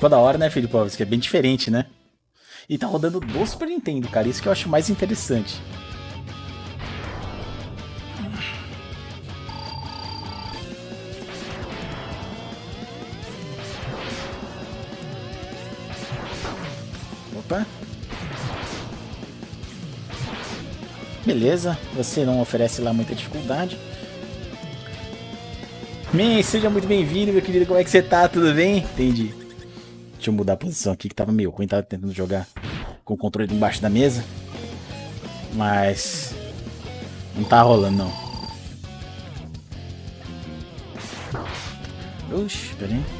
Ficou da hora, né, Filipovski? É bem diferente, né? E tá rodando do Super Nintendo, cara. Isso que eu acho mais interessante. Opa. Beleza, você não oferece lá muita dificuldade. Man, seja muito bem-vindo, meu querido. Como é que você tá? Tudo bem? Entendi. Deixa eu mudar a posição aqui que tava meio ruim, tava tentando jogar com o controle embaixo da mesa. Mas não tá rolando não. Oxi, peraí.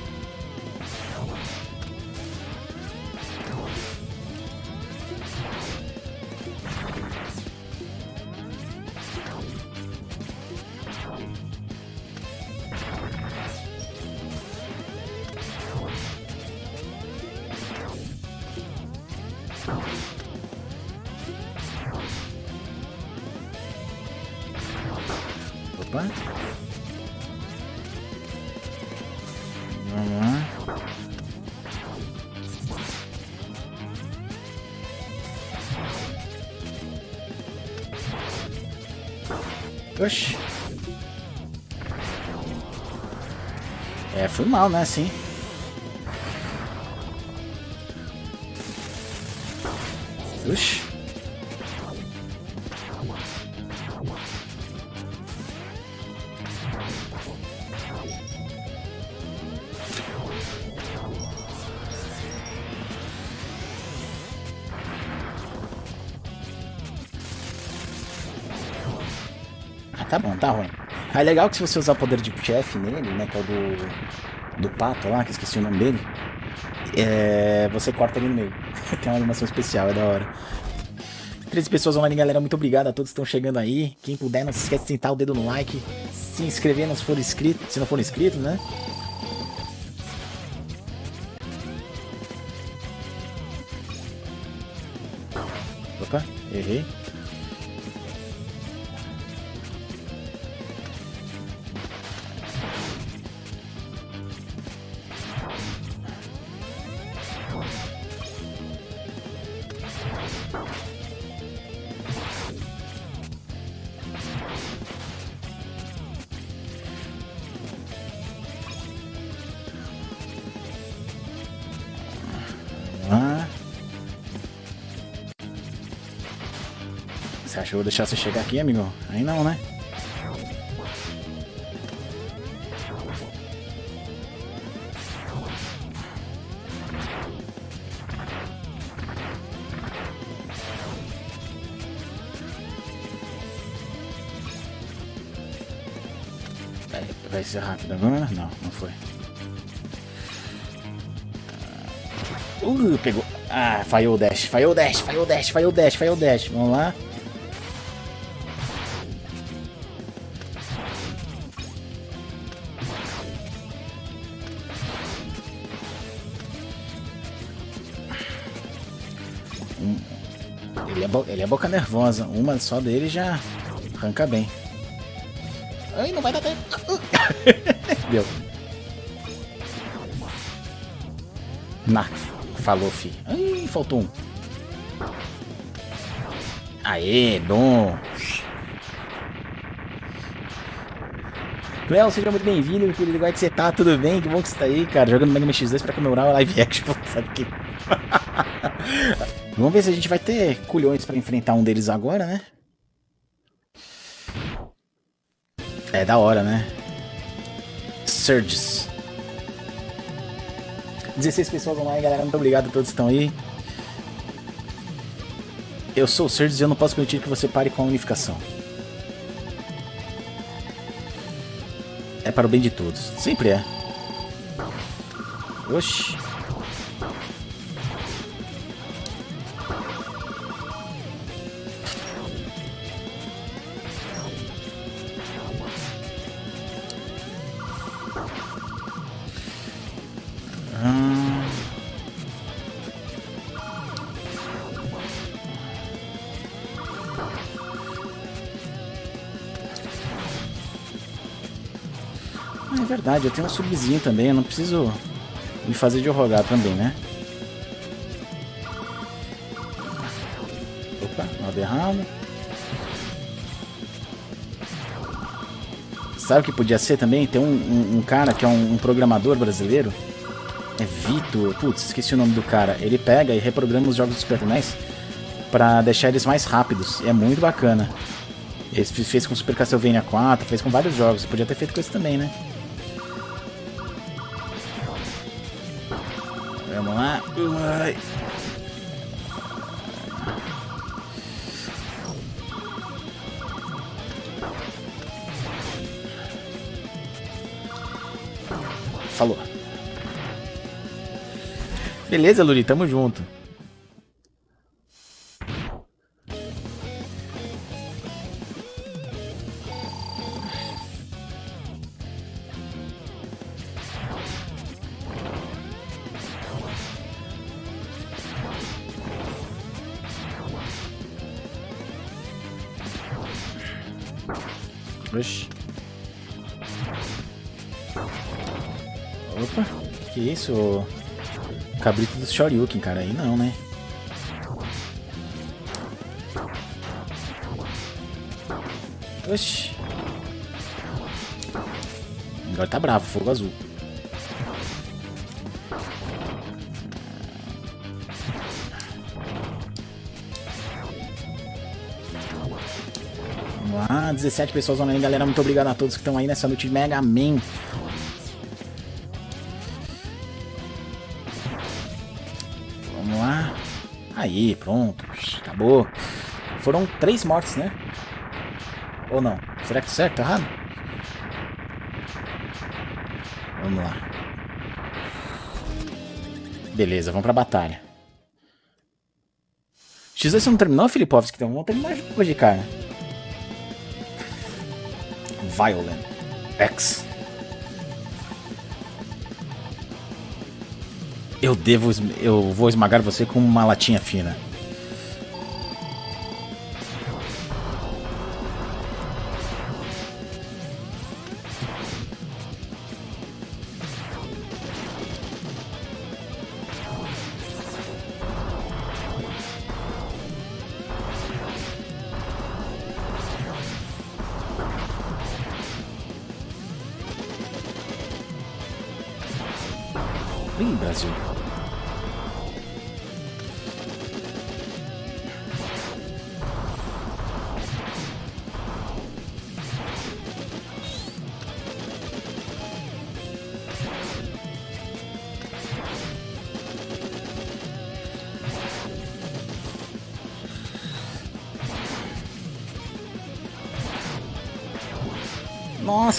Oxi. É, foi mal, né, assim. Tá bom, tá ruim. É legal que se você usar o poder de chefe nele, né, que é o do, do pato lá, que esqueci o nome dele, é, você corta ele no meio. Tem uma animação especial, é da hora. 13 pessoas online, galera, muito obrigado a todos que estão chegando aí. Quem puder, não se esquece de sentar o dedo no like, se inscrever se for inscrito, se não for inscrito, né? Opa, errei. Você acha que eu vou deixar você chegar aqui, amigo? Aí não, né? Vai- ser rápido agora? Não, não foi. Uh, pegou. Ah, falhou o dash, falhou o dash, falhou o dash, falhou o dash, falhou o dash. Vamos lá. Boca nervosa. Uma só dele já arranca bem. Ai, não vai dar tempo. Deu. Na, falou, fi. Ai, faltou um. Aê, bom. Léo, seja muito bem-vindo, meu querido. Como é que você tá? Tudo bem? Que bom que você tá aí, cara. Jogando Mega Man X2 pra comemorar a live action. Sabe que... Vamos ver se a gente vai ter culhões pra enfrentar um deles agora, né? É da hora, né? Surges. 16 pessoas online, galera. Muito obrigado a todos que estão aí. Eu sou o Surges e eu não posso permitir que você pare com a unificação. É para o bem de todos. Sempre é. Oxi. Verdade, eu tenho um subzinho também, eu não preciso me fazer de rogar também, né? Opa, nada errado. Sabe o que podia ser também? Tem um, um, um cara que é um, um, programador brasileiro. É Vitor. Putz, esqueci o nome do cara. Ele pega e reprograma os jogos do Super NES pra deixar eles mais rápidos. É muito bacana. Ele fez com Super Castlevania 4, fez com vários jogos. Podia ter feito com esse também, né? Falou. Beleza, Luri, tamo junto. Shoryuken, cara. Aí não, né? Oxi. Agora tá bravo, fogo azul. Vamos lá, 17 pessoas online, galera. Muito obrigado a todos que estão aí nessa noite de Mega Man. Aí, pronto. Acabou. Foram três mortes, né? Ou não? Será que certo? Tá errado? Vamos lá. Beleza, vamos pra batalha. X2 você não terminou, Filipovski? Então vamos terminar hoje, cara. Violent X. Eu devo. Eu vou esmagar você com uma latinha fina. Brasil.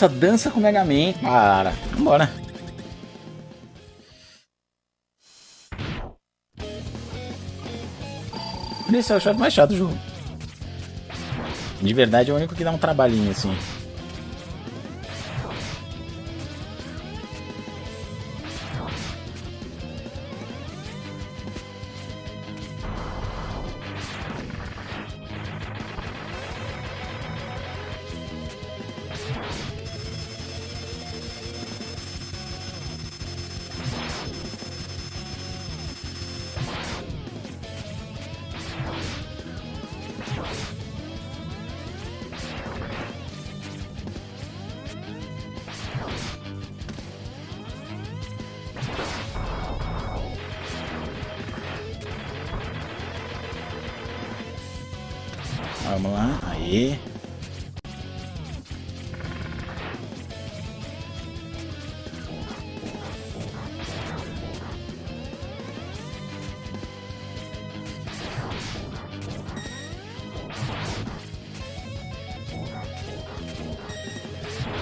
Nossa, dança com o Mega Man. Para. Vambora. Esse é o chefe mais chato do jogo. De verdade é o único que dá um trabalhinho assim.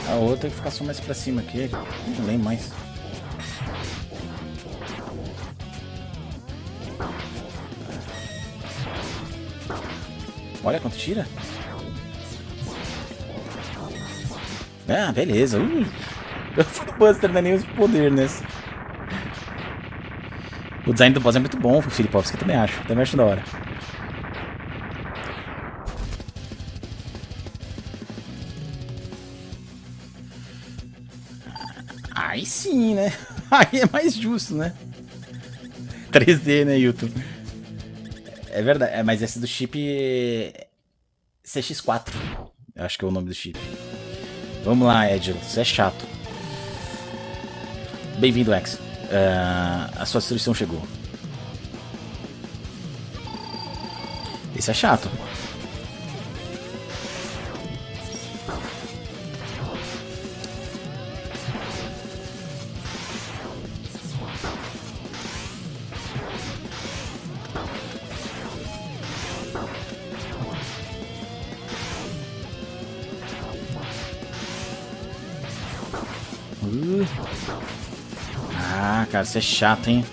A outra tem que ficar só mais pra cima aqui. Não lembro mais. Olha quanto tira. Ah, beleza. Uh, o Buster não é nem o poder nesse. O design do boss é muito bom, Filipovski, eu também acho. Também acho da hora. Sim, né? Aí é mais justo, né? 3D, né, Hilton? É verdade, é, mas esse do chip CX4. Eu acho que é o nome do chip. Vamos lá, Edilo. Você é chato. Bem-vindo, X. Uh, a sua destruição chegou. Esse é chato. Cara, você é chato, hein?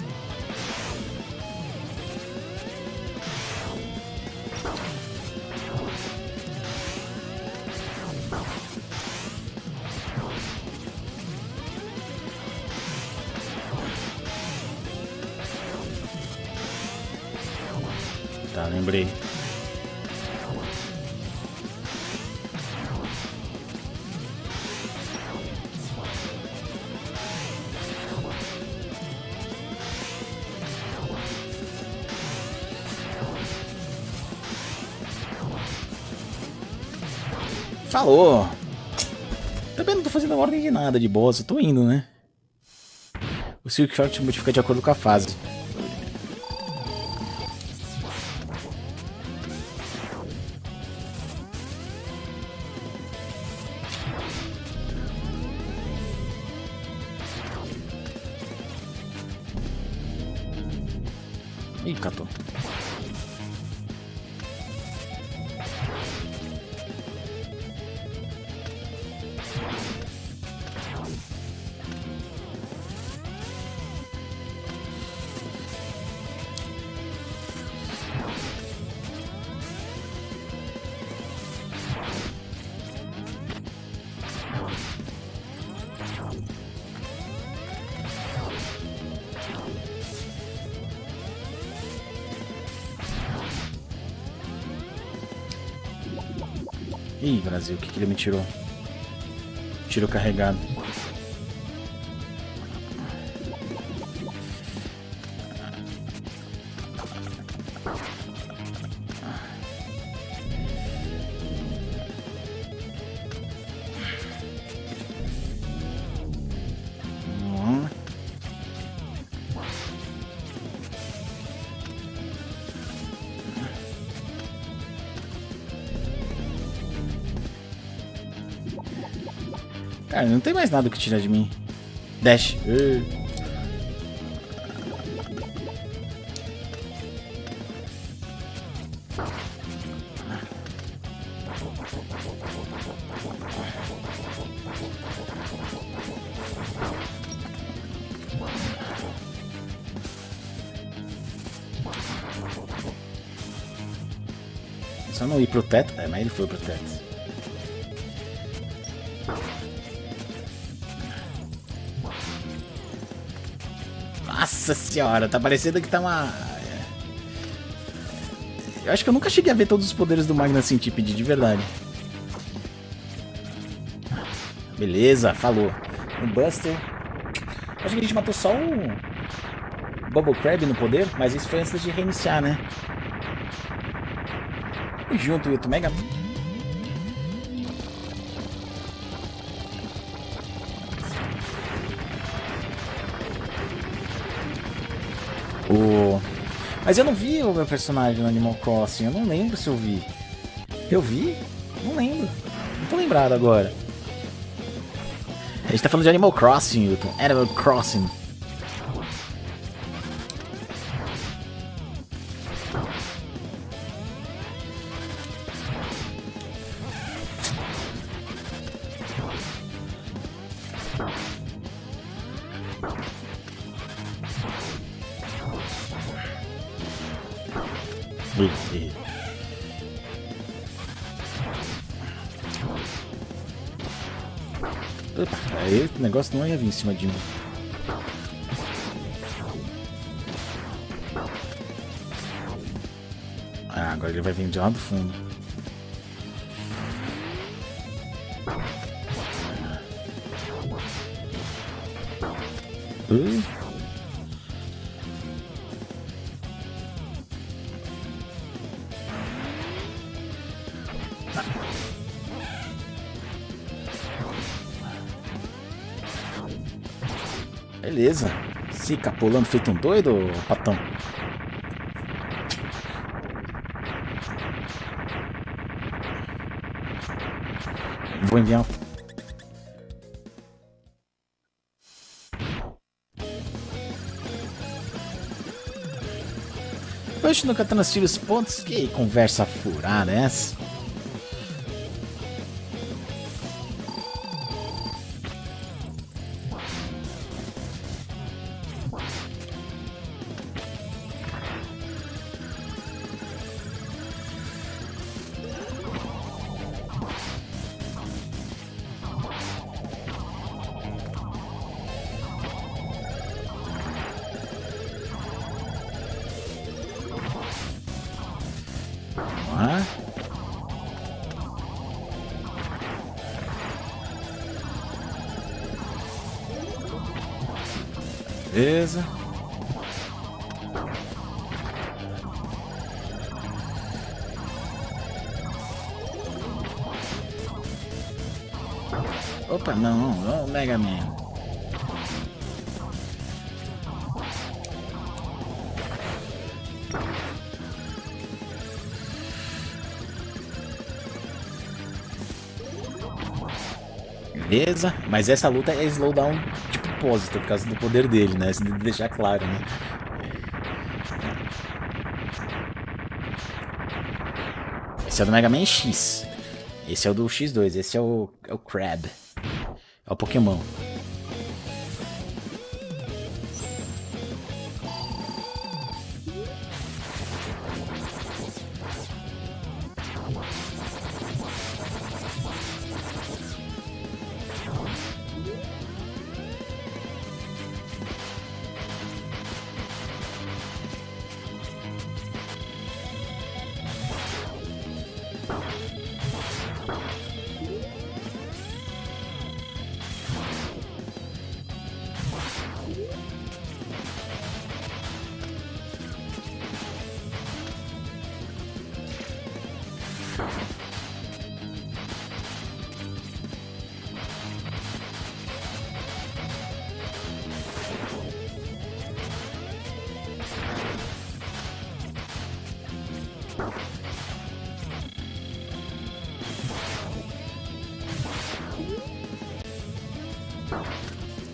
Falou! Também não tô fazendo ordem de nada de boss, eu tô indo, né? O Silk Short modifica de acordo com a fase. Ih, Brasil, o que, que ele me tirou? Tiro carregado. Cara, não tem mais nada que tirar de mim. Dash. Uh. Só não ir pro teto. É, mas ele foi pro teto. Nossa senhora, tá parecendo que tá uma... Eu acho que eu nunca cheguei a ver todos os poderes do Magna Centipede, de verdade. Beleza, falou. Um Buster. Acho que a gente matou só o Bubble Crab no poder, mas isso foi antes de reiniciar, né? E junto, Yuto Mega. Mas eu não vi o meu personagem no Animal Crossing, eu não lembro se eu vi. Eu vi? Não lembro. Não tô lembrado agora. A gente tá falando de Animal Crossing, Hilton. Animal Crossing. Negócio não ia vir em cima de mim. Ah, agora ele vai vir de lá do fundo. Beleza. Fica pulando feito um doido, patão. Vou enviar Hoje no Katana os Pontos, que conversa furada é essa? Beleza. Opa, não, não, Mega Man. Beleza, mas essa luta é slowdown propósito, por causa do poder dele, né? Isso de deixar claro, né? Esse é o do Mega Man X. Esse é o do X2. Esse é o, é o Crab. É o Pokémon.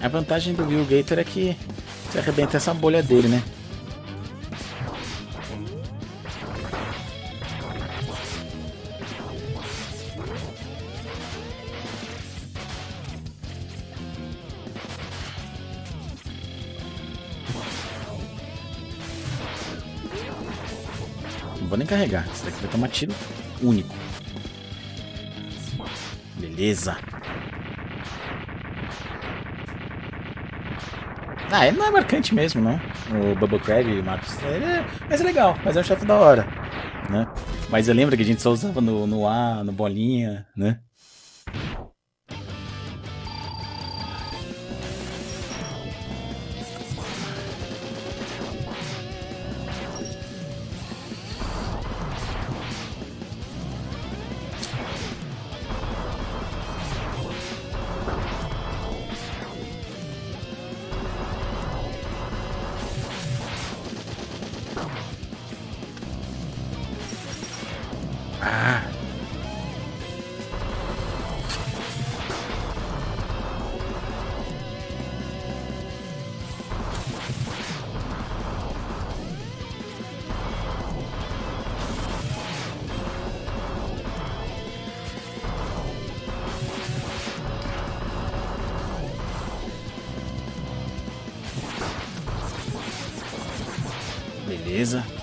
A vantagem do Will Gator é que você arrebenta essa bolha dele, né? Não vou nem carregar. Esse daqui vai tomar tiro único. Beleza. Ah, ele não é marcante mesmo, não. O Bubble Crab, Marcos. É, mas é legal, mas é um chefe da hora, né? Mas eu lembro que a gente só usava no, no A, no bolinha, né?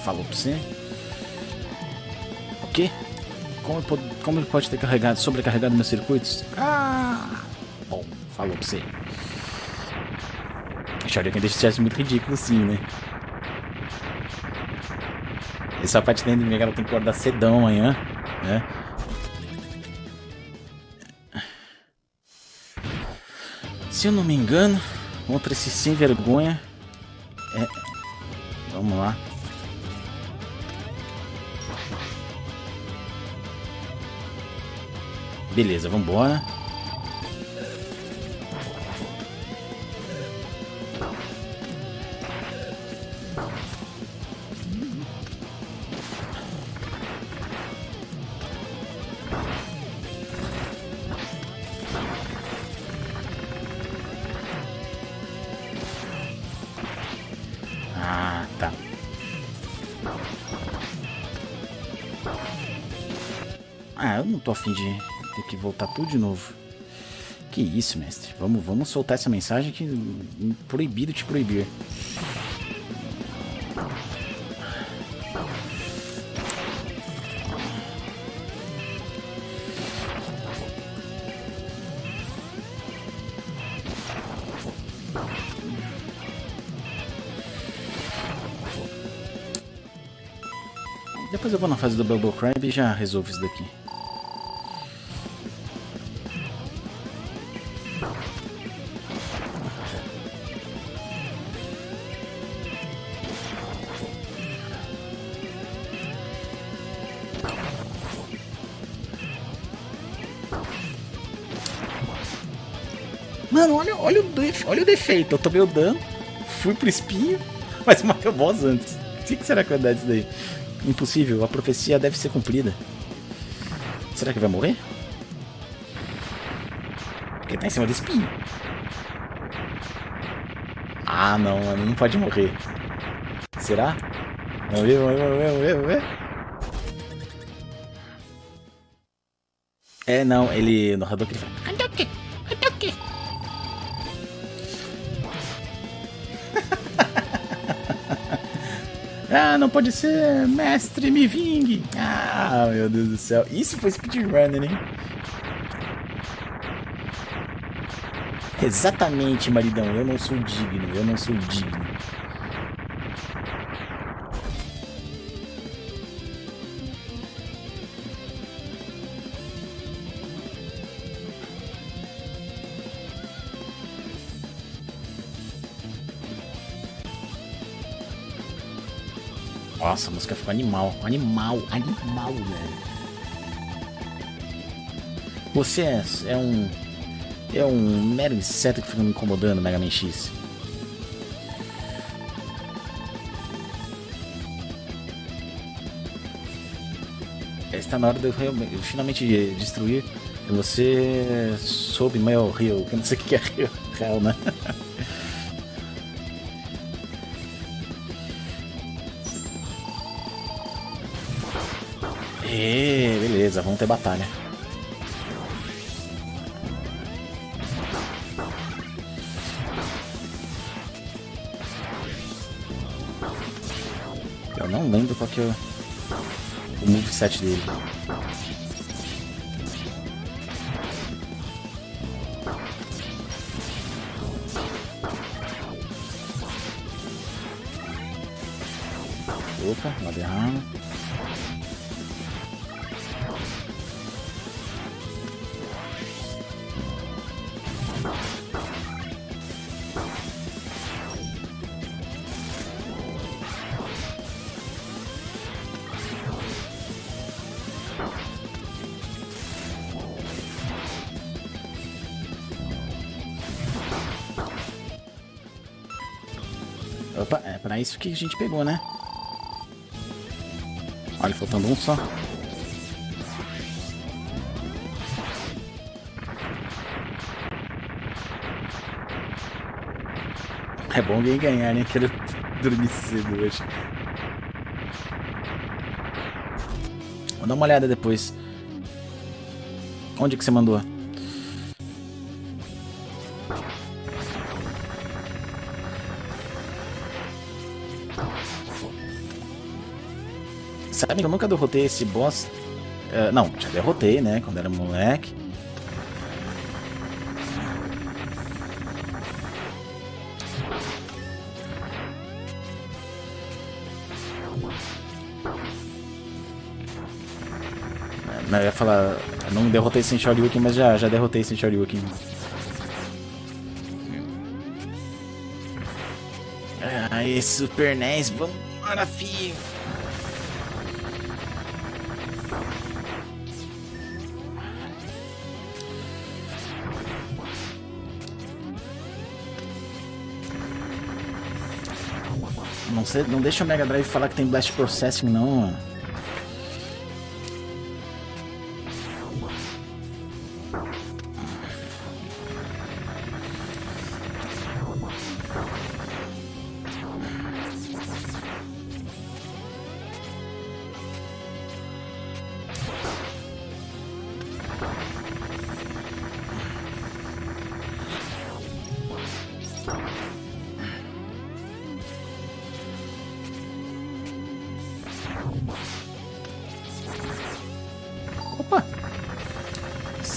Falou pra você. O quê? Como, como ele pode ter carregado, sobrecarregado meus circuitos? Ah! Bom, falou pra você. Que deixasse muito ridículo sim, né? Essa parte da inimiga ela tem que acordar cedão amanhã, né? Se eu não me engano, Contra esse sem vergonha. É. Vamos lá. Beleza, vambora. Ah, tá. Ah, eu não tô afim de que voltar tudo de novo. Que isso, mestre. Vamos, vamos soltar essa mensagem que proibido te proibir. Depois eu vou na fase do Bubble Crab e já resolvo isso daqui. Olha, o, defeito. Eu tomei o dano, fui pro espinho, mas matei o boss antes. O que será que vai dar disso daí? Impossível, a profecia deve ser cumprida. Será que vai morrer? Porque tá em cima do espinho. Ah, não, mano, não pode morrer. Será? Vamos ver, vamos ver, vamos ver, vamos ver. É, não, ele... No Hadouken ele fala... ah, não pode ser, mestre, me vingue. Ah, meu Deus do céu. Isso foi speedrunner, hein? Exatamente, maridão. Eu não sou digno, eu não sou digno. Nossa, a música ficou animal. Animal, animal, velho. Você é, é um. É um mero inseto que fica me incomodando, Mega Man X. Está na hora de eu, eu finalmente destruir. Você soube meu rio, eu não sei o que é rio, né? E beleza, vamos ter batalha. Eu não lembro qual que é o, moveset dele. Opa, lá derrama. É isso que a gente pegou, né? Olha, faltando um só. É bom alguém ganhar, né? Quero dormir cedo hoje. Vou dar uma olhada depois. Onde que você mandou? Sabe eu nunca derrotei esse boss. Uh, não, já derrotei, né? Quando era moleque. Eu ia falar, eu não derrotei sem Shoryuken, mas já, já derrotei sem Shoryuken. Ai, Super NES, vamos embora, filho. Não, sei, não deixa o Mega Drive falar que tem Blast Processing, não, mano.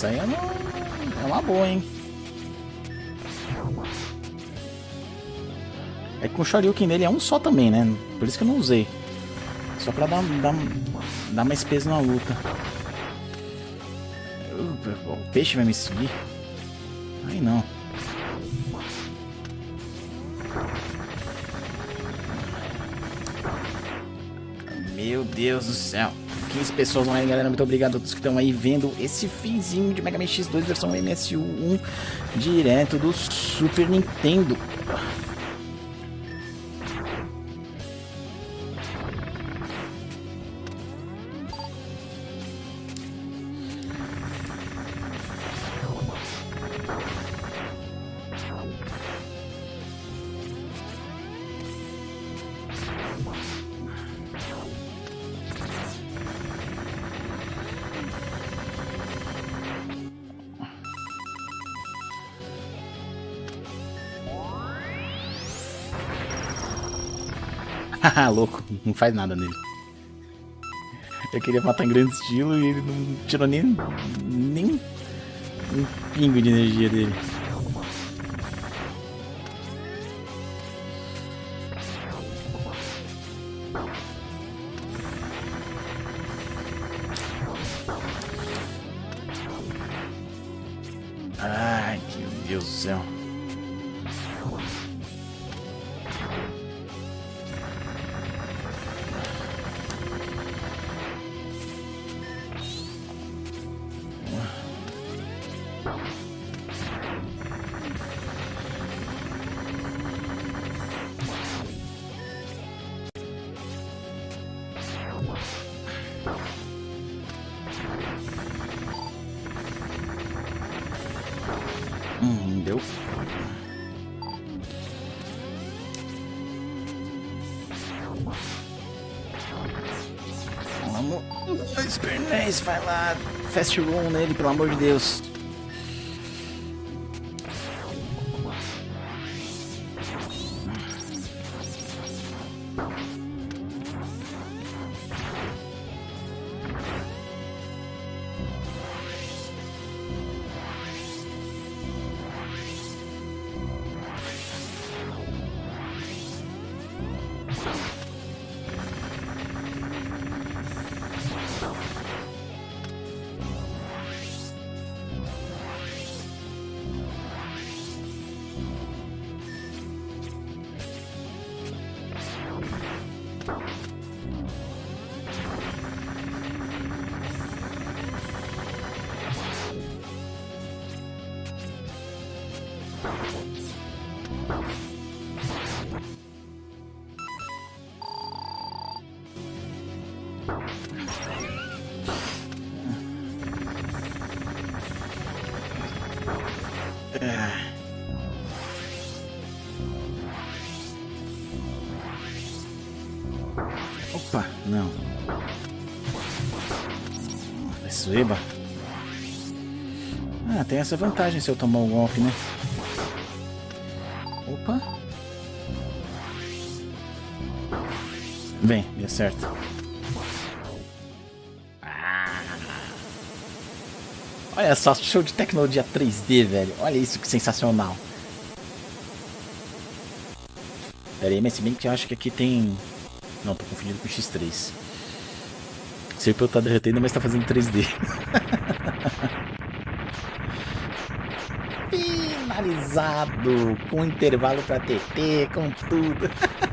Isso aí é uma, é uma boa, hein? É que o Shoryuken nele é um só também, né? Por isso que eu não usei. Só pra dar, dar, dar mais peso na luta. O peixe vai me seguir? Aí não. Meu Deus do céu. 15 pessoas online, galera. Muito obrigado a todos que estão aí vendo esse finzinho de Mega Man X2 versão MSU1 direto do Super Nintendo. louco, não faz nada nele. Eu queria matar em grande estilo e ele não tirou nem, nem um pingo de energia dele. Ai, meu Deus do céu. Vai lá. Fast room nele, pelo amor de Deus. Opa, não. Sueba. Ah, tem essa vantagem se eu tomar um golpe, né? Opa. Vem, deu certo. Olha só, show de tecnologia 3D, velho. Olha isso que sensacional. Pera aí, mas se bem que eu acho que aqui tem... Não, tô confundindo com o X3. O CPU tá derretendo, mas tá fazendo 3D. personalizado, com intervalo pra TT, com tudo.